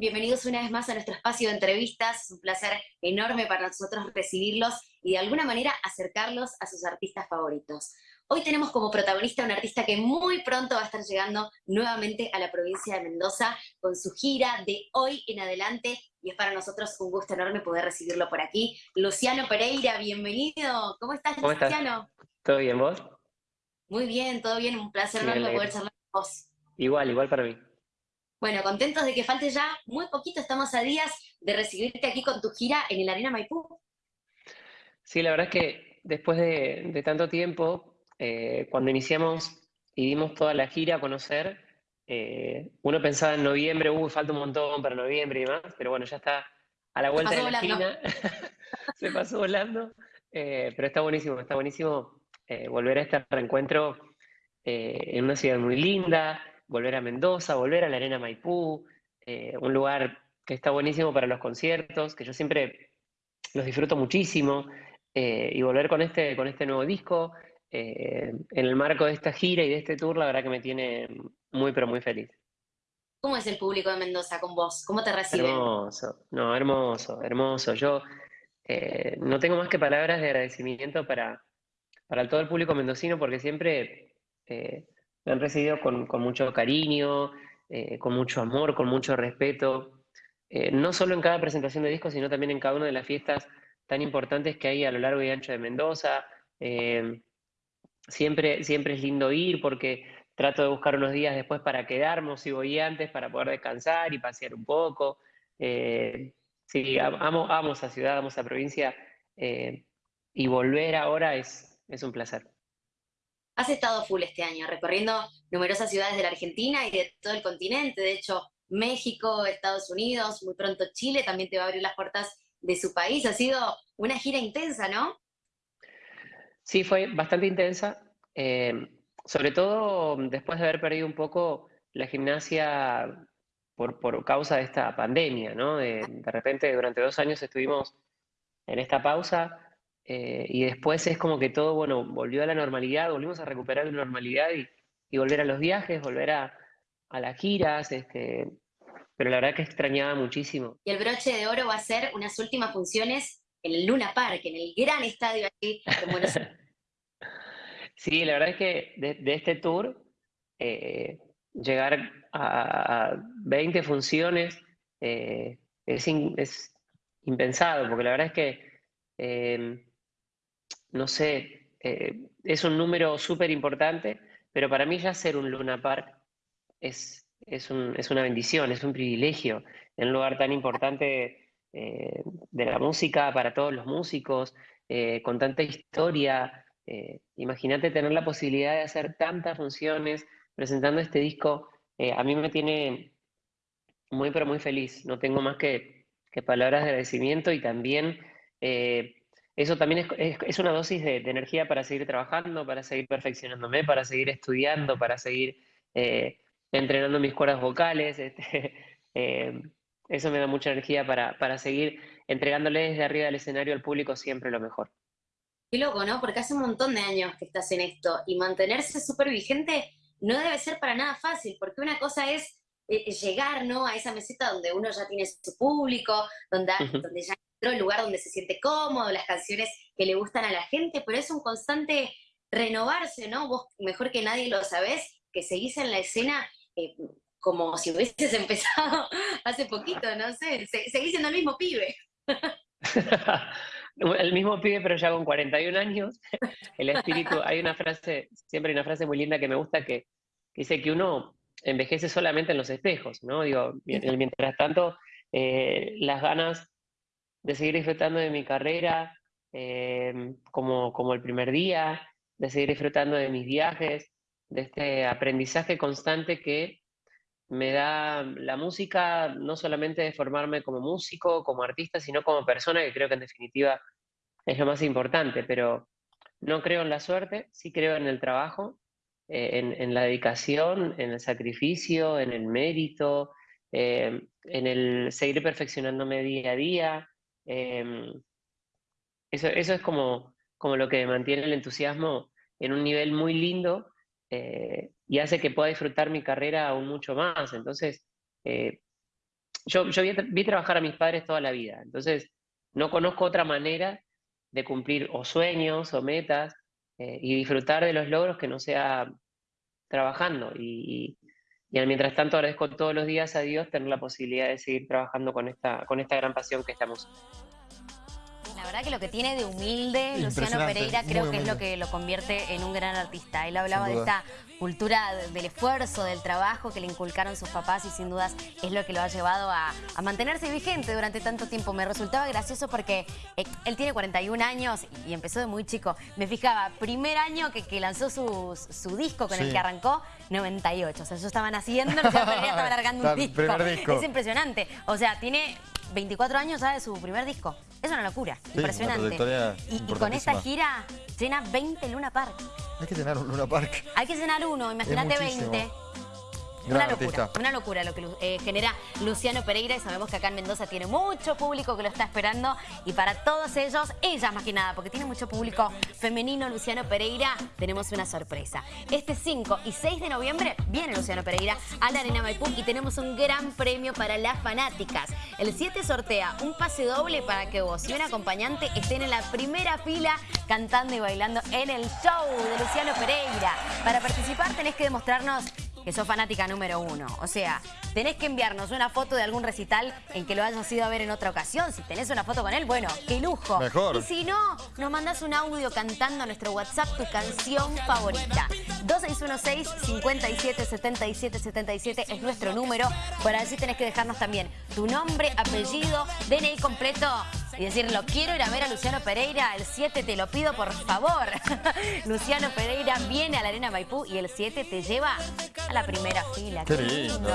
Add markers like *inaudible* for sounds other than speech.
Bienvenidos una vez más a nuestro espacio de entrevistas. Es un placer enorme para nosotros recibirlos y de alguna manera acercarlos a sus artistas favoritos. Hoy tenemos como protagonista a un artista que muy pronto va a estar llegando nuevamente a la provincia de Mendoza con su gira de hoy en adelante y es para nosotros un gusto enorme poder recibirlo por aquí. Luciano Pereira, bienvenido. ¿Cómo estás, ¿Cómo Luciano? ¿Todo bien, vos? Muy bien, todo bien. Un placer enorme poder charlar con vos. Igual, igual para mí. Bueno, contentos de que falte ya muy poquito, estamos a días de recibirte aquí con tu gira en el Arena Maipú. Sí, la verdad es que después de, tanto tiempo, eh, cuando iniciamos y dimos toda la gira a conocer, eh, uno pensaba en noviembre, uy, falta un montón para noviembre y demás, pero bueno, ya está a la vuelta de la esquina, *laughs* se pasó volando, eh, pero está buenísimo, está buenísimo volver a este reencuentro en una ciudad muy linda, volver a Mendoza, volver a la Arena Maipú, eh, un lugar que está buenísimo para los conciertos, que yo siempre los disfruto muchísimo, eh, y volver con este, con este nuevo disco, eh, en el marco de esta gira y de este tour, la verdad que me tiene muy, pero muy feliz. ¿Cómo es el público de Mendoza con vos? ¿Cómo te reciben? Hermoso, no, hermoso, hermoso. Yo no tengo más que palabras de agradecimiento para, para todo el público mendocino, porque siempre me han recibido con, mucho cariño, eh, con mucho amor, con mucho respeto, eh, no solo en cada presentación de disco, sino también en cada una de las fiestas tan importantes que hay a lo largo y ancho de Mendoza. Eh, siempre, siempre es lindo ir porque trato de buscar unos días después para quedarnos, si voy antes, para poder descansar y pasear un poco. sí, amo, amo esa ciudad, amo esa provincia y volver ahora es un placer. Has estado full este año, recorriendo numerosas ciudades de la Argentina y de todo el continente. De hecho, México, Estados Unidos, muy pronto Chile también te va a abrir las puertas de su país. Ha sido una gira intensa, ¿no? Sí, fue bastante intensa. Eh, sobre todo después de haber perdido un poco la gimnasia por, causa de esta pandemia, ¿no? de repente durante dos años estuvimos en esta pausa eh, y después es como que todo, bueno, volvió a la normalidad, volvimos a recuperar la normalidad y, volver a los viajes, volver a, las giras, este, pero la verdad que extrañaba muchísimo. Y el broche de oro va a ser unas últimas funciones en el Luna Park, en el gran estadio aquí en Buenos Aires. *laughs* *laughs* sí, la verdad es que de, este tour, eh, llegar a, 20 funciones eh, es, es, impensado, porque la verdad es que no sé, eh, es un número súper importante, pero para mí ya ser un Luna Park es, es, una bendición, es un privilegio en un lugar tan importante eh, de la música para todos los músicos, eh, con tanta historia. Imagínate tener la posibilidad de hacer tantas funciones presentando este disco, a mí me tiene muy, pero muy feliz. No tengo más que, que palabras de agradecimiento y también eso también es, una dosis de, energía para seguir trabajando, para seguir perfeccionándome, para seguir estudiando, para seguir eh, entrenando mis cuerdas vocales. *laughs* Este, eh, eso me da mucha energía para, seguir entregándole desde arriba del escenario al público siempre lo mejor. Qué loco, ¿no? Porque hace un montón de años que estás en esto y mantenerse súper vigente no debe ser para nada fácil, porque una cosa es eh, llegar ¿no? a esa meseta donde uno ya tiene su público, donde, donde ya el lugar donde se siente cómodo, las canciones que le gustan a la gente, pero es un constante renovarse, ¿no? Vos mejor que nadie lo sabés, que seguís en la escena eh, como si hubieses *laughs* empezado hace poquito, no sé, seguís siendo el mismo pibe. *laughs* el mismo pibe, pero ya con 41 años. El espíritu, hay una frase, siempre hay una frase muy linda que me gusta que, dice que uno envejece solamente en los espejos, ¿no? Digo, mientras tanto, eh, las ganas de seguir disfrutando de mi carrera eh, como, como el primer día, de seguir disfrutando de mis viajes, de este aprendizaje constante que me da la música, no solamente de formarme como músico, como artista, sino como persona, que creo que en definitiva es lo más importante, pero no creo en la suerte, sí creo en el trabajo, eh, en, la dedicación, en el sacrificio, en el mérito, eh, en el seguir perfeccionándome día a día, Em, eso, eso es como, como lo que mantiene el entusiasmo en un nivel muy lindo eh, y hace que pueda disfrutar mi carrera aún mucho más. Entonces, eh, yo, vi, trabajar a mis padres toda la vida, entonces no conozco otra manera de cumplir o sueños o metas eh, y disfrutar de los logros que no sea trabajando. Y, mientras tanto agradezco todos los días a Dios tener la posibilidad de seguir trabajando con esta, con esta gran pasión que estamos. La verdad que lo que tiene de humilde Luciano Pereira creo que es lo que lo convierte en un gran artista. Él hablaba de esta cultura del esfuerzo, del trabajo que le inculcaron sus papás y sin dudas es lo que lo ha llevado a, mantenerse vigente durante tanto tiempo. Me resultaba gracioso porque eh, él tiene 41 años y empezó de muy chico. Me fijaba, primer año que, lanzó su, disco con el que arrancó, 98. O sea, ellos estaban haciendo, Luciano *laughs* Pereira estaba largando un disco. Es impresionante. O sea, tiene 24 años ya de su primer disco. Es una locura, impresionante. y, con esta gira llena 20 Luna Park. Hay que llenar un Luna Park. Hay que llenar uno, imagínate 20 una locura, una locura lo que eh, genera Luciano Pereira y sabemos que acá en Mendoza tiene mucho público que lo está esperando y para todos ellos, ellas más que nada, porque tiene mucho público femenino Luciano Pereira, tenemos una sorpresa. Este 5 y 6 de noviembre viene Luciano Pereira a la Arena Maipú y tenemos un gran premio para las fanáticas. El 7 sortea un pase doble para que vos y un acompañante estén en la primera fila cantando y bailando en el show de Luciano Pereira. Para participar tenés que demostrarnos que sos fanática número uno. O sea, tenés que enviarnos una foto de algún recital en que lo hayas ido a ver en otra ocasión. Si tenés una foto con él, bueno, qué lujo. Mejor. Y si no, nos mandás un audio cantando a nuestro WhatsApp tu canción favorita. 2616-577777 es nuestro número. Por allí tenés que dejarnos también tu nombre, apellido, DNI completo y decirlo, quiero ir a ver a Luciano Pereira, el 7 te lo pido por favor. *laughs* Luciano Pereira viene a la Arena Maipú y el 7 te lleva a la primera fila. Qué lindo.